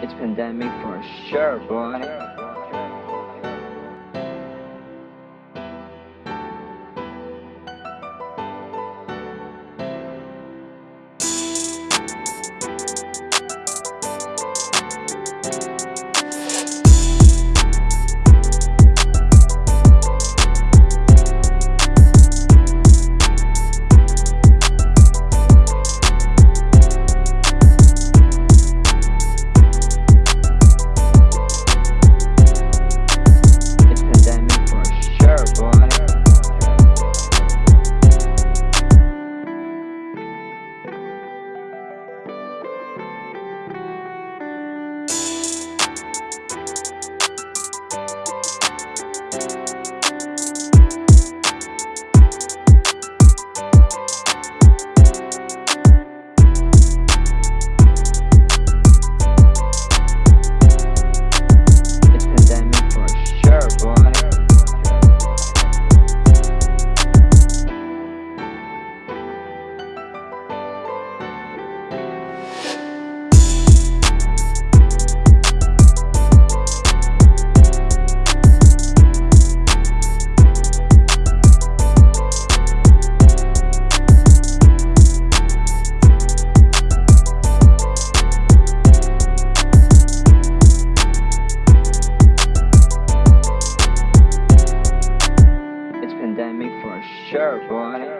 It's pandemic for sure, boy. sheriff, boy.